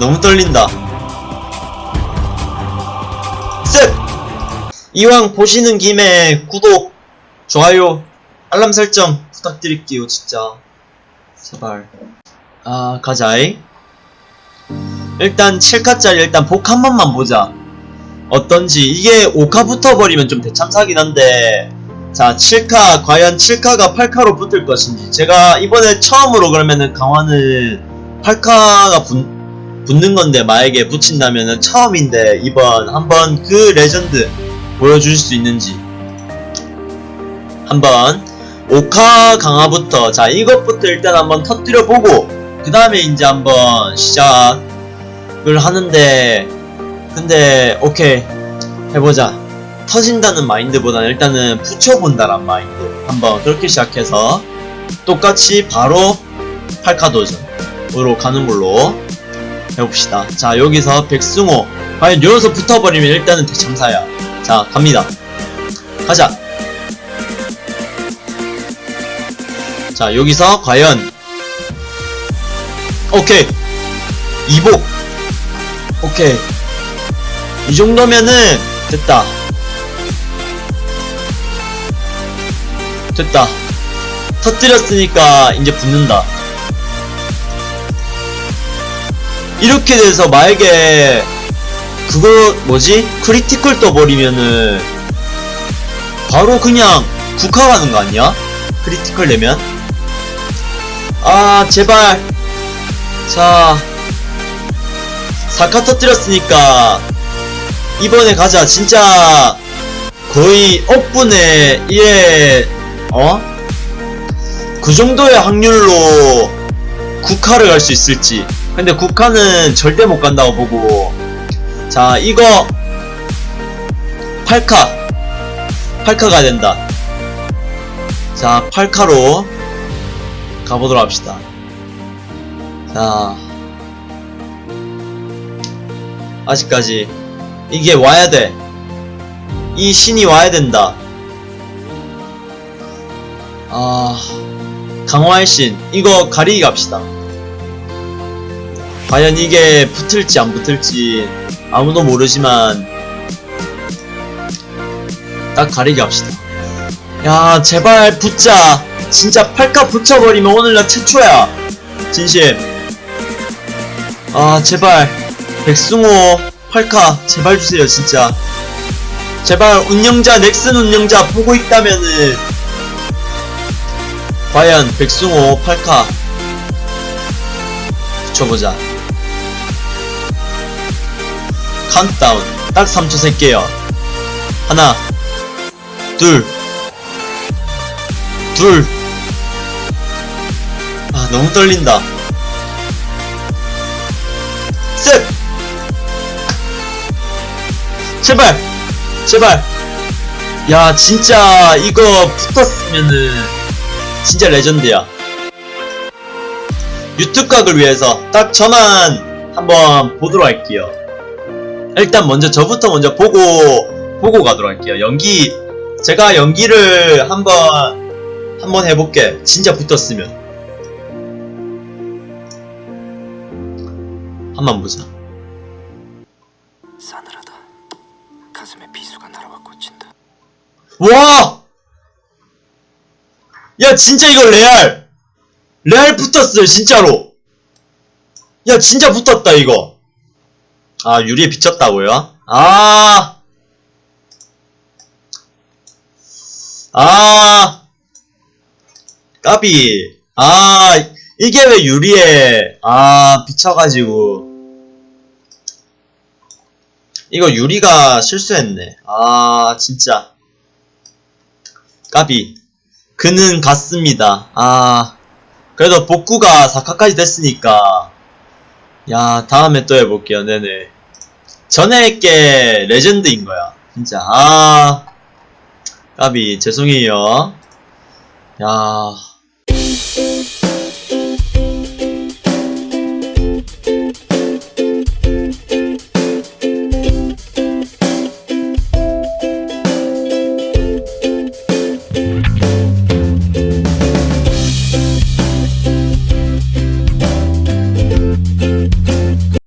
너무 떨린다. 셋! 이왕 보시는 김에 구독, 좋아요, 알람 설정 부탁드릴게요 진짜. 제발. 아 가자이 일단 7카짜리 일단 복 한 번만 보자. 어떤지. 이게 5카 붙어버리면 좀 대참사긴 한데. 자 7카 과연 7카가 8카로 붙을 것인지. 제가 이번에 처음으로 그러면은 강화는 8카가 붙, 붙는 건데 만약에 붙인다면은 처음인데 이번 한번 그 레전드 보여줄 수 있는지. 한번 5카 강화부터. 자 이것부터 일단 한번 터뜨려 보고 그 다음에 이제 한번 시작을 하는데 근데 오케이 해보자. 터진다는 마인드보다는 일단은 붙여본다란 마인드. 한번 그렇게 시작해서 똑같이 바로 8카 도전으로 가는 걸로 해봅시다. 자 여기서 백승호. 과연 여기서 붙어버리면 일단은 대참사야. 자 갑니다. 가자. 자 여기서 과연. 오케이. 이복 오케이. 이 정도면은 됐다. 됐다. 터뜨렸으니까 이제 붙는다 이렇게 돼서 만약에 그거 뭐지? critical 떠버리면은 바로 그냥 6카 가는 거 아니야? critical 내면 아 제발 자 4카 터뜨렸으니까 이번에 가자 진짜 거의 억분의 1에 어? 그 정도의 확률로 국화를 갈 수 있을지 근데 국화는 절대 못 간다고 보고 자 이거 8카 8카가 된다 자 8카로 가보도록 합시다 자 아직까지 이게 와야 돼. 이 신이 와야 된다. 아, 강화의 신. 이거 가리기 갑시다. 과연 이게 붙을지 안 붙을지 아무도 모르지만 딱 가리기 합시다. 야, 제발 붙자. 진짜 팔카 붙여버리면 오늘 나 최초야. 진심. 아, 제발. 백승호 8카 제발 주세요 진짜 제발 운영자 넥슨 운영자 보고 있다면은 과연 백승호 8카 붙여보자 카운트다운 딱 3초 셀게요 하나 둘 둘. 아, 너무 떨린다. 셋! 제발! 제발! 야, 진짜, 이거 붙었으면은, 진짜 레전드야. 유튜브 각을 위해서 딱 저만 한번 보도록 할게요. 일단 먼저 저부터 먼저 보고, 보고 가도록 할게요. 연기, 제가 연기를 한번, 한번 해볼게. 진짜 붙었으면. 한번 보자. 싸늘하다. 가슴에 비수가 날아와 꽂힌다. 와! 야, 진짜 이거 레알! 레알 붙었어요, 진짜로! 야, 진짜 붙었다, 이거! 아, 유리에 비쳤다고요? 아! 아! 까비. 아, 이게 왜 유리에, 아, 비쳐가지고. 이거 유리가 실수했네. 아, 진짜. 까비. 그는 갔습니다. 아. 그래도 복구가 4카까지 됐으니까. 야, 다음에 또 해볼게요. 네네. 전에 했게 레전드인 거야. 진짜. 아. 까비. 죄송해요. 야.